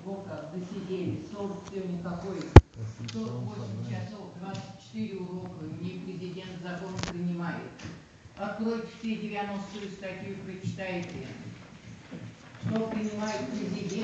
сколько досидели, 40 сегодня какой, 48 часов, 24 урока, мне президент закон принимает. Откройте все 90 статью, прочитайте, что принимает президент.